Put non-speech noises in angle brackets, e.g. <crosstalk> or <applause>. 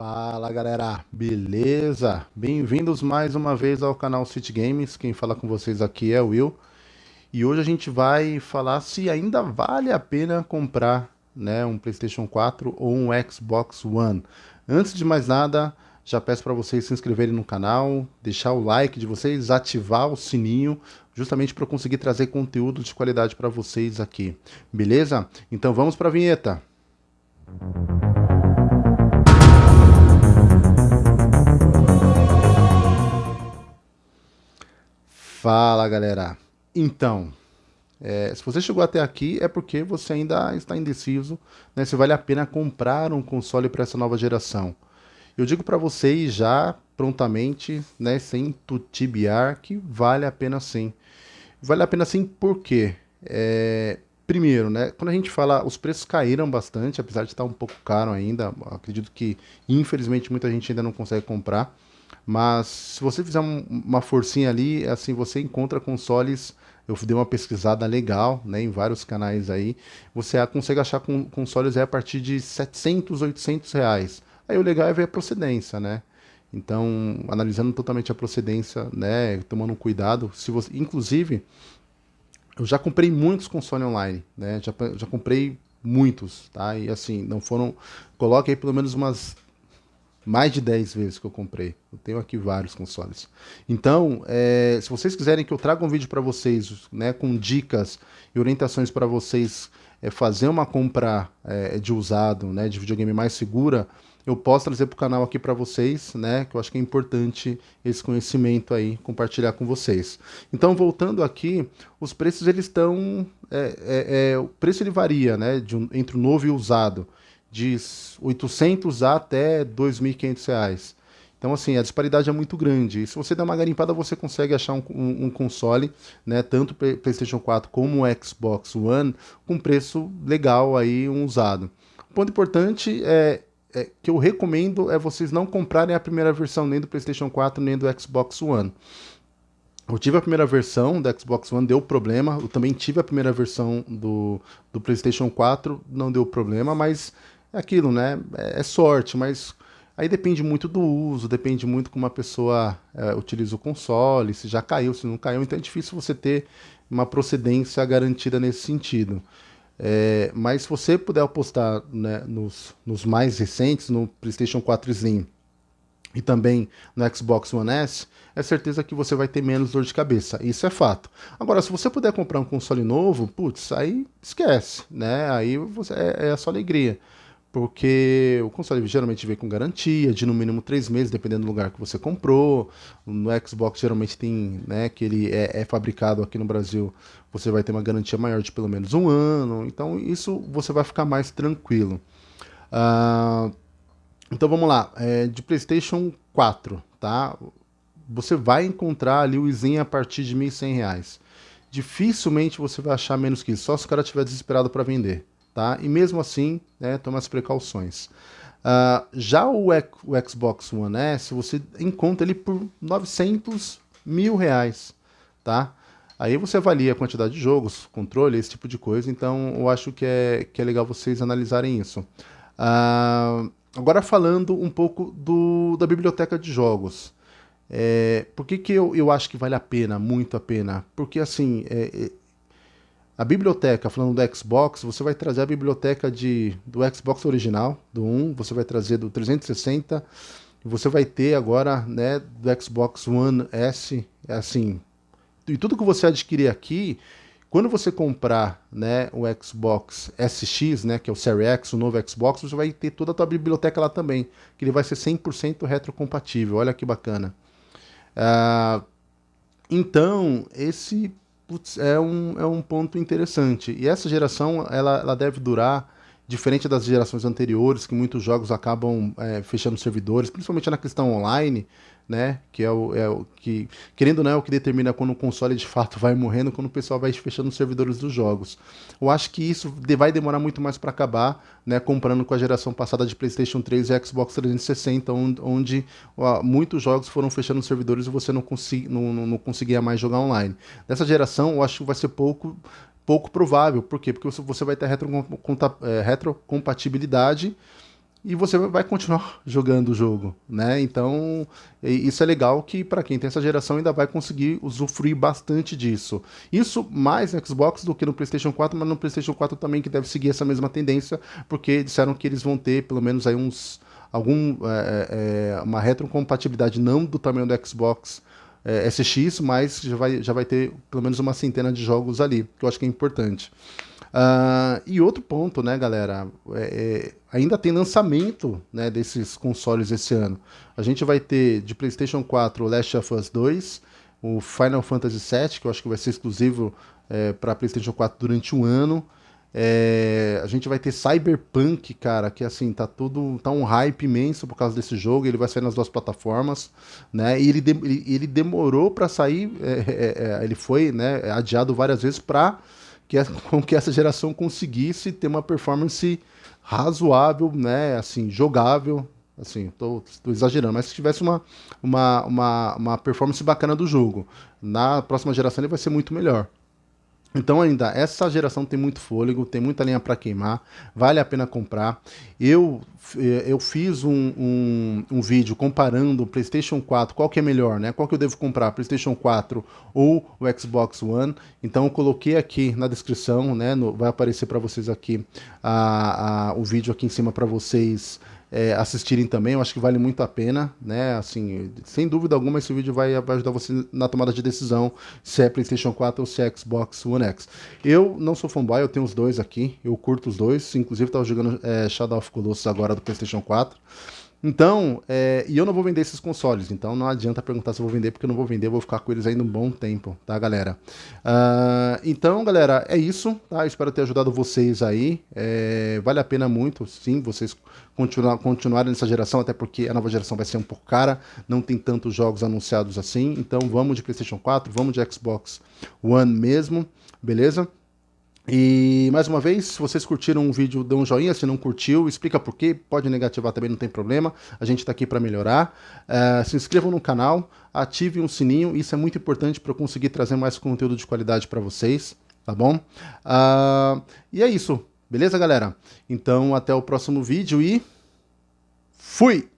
Fala galera, beleza? Bem-vindos mais uma vez ao canal City Games. Quem fala com vocês aqui é o Will. E hoje a gente vai falar se ainda vale a pena comprar né, um PlayStation 4 ou um Xbox One. Antes de mais nada, já peço para vocês se inscreverem no canal, deixar o like de vocês, ativar o sininho, justamente para eu conseguir trazer conteúdo de qualidade para vocês aqui. Beleza? Então vamos para a vinheta. Fala galera, então, é, se você chegou até aqui é porque você ainda está indeciso né, se vale a pena comprar um console para essa nova geração. Eu digo para vocês já prontamente, né, sem tutibiar, que vale a pena sim. Vale a pena sim por quê? É, primeiro, né, quando a gente fala, os preços caíram bastante, apesar de estar um pouco caro ainda, acredito que infelizmente muita gente ainda não consegue comprar. Mas se você fizer um, uma forcinha ali, assim, você encontra consoles. Eu dei uma pesquisada legal, né, em vários canais aí. Você consegue achar consoles aí a partir de 700, 800 reais. Aí o legal é ver a procedência, né? Então, analisando totalmente a procedência, né, tomando cuidado. Se você, inclusive, eu já comprei muitos consoles online, né? Já, já comprei muitos, tá? E assim, não foram. Coloque aí pelo menos umas mais de 10 vezes que eu comprei. Eu tenho aqui vários consoles. Então, é, se vocês quiserem que eu traga um vídeo para vocês, né, com dicas e orientações para vocês é, fazer uma compra é, de usado, né, de videogame mais segura, eu posso trazer para o canal aqui para vocês, né, que eu acho que é importante esse conhecimento aí, compartilhar com vocês. Então, voltando aqui, os preços eles estão, é, é, é, o preço ele varia, né, um, entre o novo e o usado de 800 até 2.500 reais. Então, assim, a disparidade é muito grande. E se você der uma garimpada, você consegue achar um, um, um console, né, tanto PlayStation 4 como Xbox One, com preço legal aí, um usado. O ponto importante é, é, que eu recomendo é vocês não comprarem a primeira versão nem do PlayStation 4 nem do Xbox One. Eu tive a primeira versão do Xbox One, deu problema. Eu também tive a primeira versão do, do PlayStation 4, não deu problema, mas é aquilo, né? É, é sorte, mas aí depende muito do uso, depende muito como uma pessoa é, utiliza o console, se já caiu, se não caiu, então é difícil você ter uma procedência garantida nesse sentido. É, mas se você puder apostar né, nos, nos mais recentes, no PlayStation 4 Slim e também no Xbox One S, é certeza que você vai ter menos dor de cabeça. Isso é fato. Agora, se você puder comprar um console novo, putz, aí esquece, né? Aí você, é, é a sua alegria porque o console geralmente vem com garantia de no mínimo três meses, dependendo do lugar que você comprou. No Xbox geralmente tem, né, que ele é, é, fabricado aqui no Brasil, você vai ter uma garantia maior de pelo menos um ano. Então isso você vai ficar mais tranquilo. Uh, então vamos lá, é, de PlayStation 4, tá? Você vai encontrar ali o Zen a partir de R$ 1.100. Dificilmente você vai achar menos que isso, só se o cara estiver desesperado para vender tá? E mesmo assim, né, toma as precauções. Uh, já o, o, Xbox One S, você encontra ele por 900 mil reais, tá? Aí você avalia a quantidade de jogos, controle, esse tipo de coisa, então eu acho que é, que é legal vocês analisarem isso. Uh, agora falando um pouco do, da biblioteca de jogos. É, por que, que eu, eu acho que vale a pena, muito a pena? Porque assim, é, a biblioteca, falando do Xbox, você vai trazer a biblioteca de, do Xbox original, do 1, você vai trazer do 360, e você vai ter agora, né, do Xbox One S, é assim, e tudo que você adquirir aqui, quando você comprar, né, o Xbox SX, né, que é o Series X, o novo Xbox, você vai ter toda a tua biblioteca lá também, que ele vai ser 100% retrocompatível, olha que bacana. Uh, então, esse putz, é, um, é um ponto interessante. E essa geração, ela, ela deve durar, diferente das gerações anteriores, que muitos jogos acabam é, fechando servidores, principalmente na questão online, né? Que é o, é o que, querendo ou não, é o que determina quando o console de fato vai morrendo, quando o pessoal vai fechando os servidores dos jogos. Eu acho que isso vai demorar muito mais para acabar, né? Comparando com a geração passada de PlayStation 3 e Xbox 360, onde, onde ó, muitos jogos foram fechando os servidores e você não, não, não, não conseguia mais jogar online. Dessa geração, eu acho que vai ser pouco pouco provável. Por quê? Porque você vai ter é, retrocompatibilidade e você vai continuar jogando o jogo, né? Então, isso é legal que para quem tem essa geração ainda vai conseguir usufruir bastante disso. Isso mais no Xbox do que no PlayStation 4, mas no PlayStation 4 também que deve seguir essa mesma tendência, porque disseram que eles vão ter pelo menos aí uns algum é, é, uma retrocompatibilidade não do tamanho do Xbox é, SX, mas já vai, já vai ter pelo menos uma centena de jogos ali, que eu acho que é importante. Uh, e outro ponto, né, galera, é, é, ainda tem lançamento né, desses consoles esse ano. A gente vai ter de PlayStation 4 o Last of Us 2, o Final Fantasy VII, que eu acho que vai ser exclusivo é, para PlayStation 4 durante um ano. É, a gente vai ter Cyberpunk, cara, que assim, tá tudo. tá um hype imenso por causa desse jogo. Ele vai sair nas duas plataformas, né? E ele, de, ele, ele demorou para sair, é, é, é, ele foi né, adiado várias vezes para que, <laughs> com que essa geração conseguisse ter uma performance razoável, né? Assim, jogável. Assim, tô, tô exagerando, mas se tivesse uma, uma, uma, uma performance bacana do jogo, na próxima geração ele vai ser muito melhor. Então ainda, essa geração tem muito fôlego, tem muita linha para queimar, vale a pena comprar. Eu, eh, eu fiz um, um, um, vídeo comparando o PlayStation 4, qual que é melhor, né? Qual que eu devo comprar, PlayStation 4 ou o Xbox One. Então eu coloquei aqui na descrição, né? No, vai aparecer para vocês aqui a, a, o vídeo aqui em cima para vocês é, assistirem também, eu acho que vale muito a pena, né? Assim, sem dúvida alguma, esse vídeo vai, vai ajudar você na tomada de decisão se é PlayStation 4 ou se é Xbox One X. Eu não sou fanboy, eu tenho os dois aqui, eu curto os dois, inclusive estava jogando é, Shadow of Colossus agora do PlayStation 4. Então, é, e eu não vou vender esses consoles, então não adianta perguntar se eu vou vender, porque eu não vou vender, eu vou ficar com eles ainda um bom tempo, tá, galera? Uh, então, galera, é isso, tá? Espero ter ajudado vocês aí. É, vale a pena muito, sim, vocês continuar, continuarem nessa geração, até porque a nova geração vai ser um pouco cara, não tem tantos jogos anunciados assim. Então, vamos de PlayStation 4, vamos de Xbox One mesmo, beleza? E mais uma vez, se vocês curtiram o vídeo, dê um joinha. Se não curtiu, explica por quê. Pode negativar também, não tem problema. A gente está aqui para melhorar. Uh, se inscrevam no canal, ativem o sininho. Isso é muito importante para eu conseguir trazer mais conteúdo de qualidade para vocês, tá bom? Uh, e é isso, beleza, galera? Então, até o próximo vídeo e fui!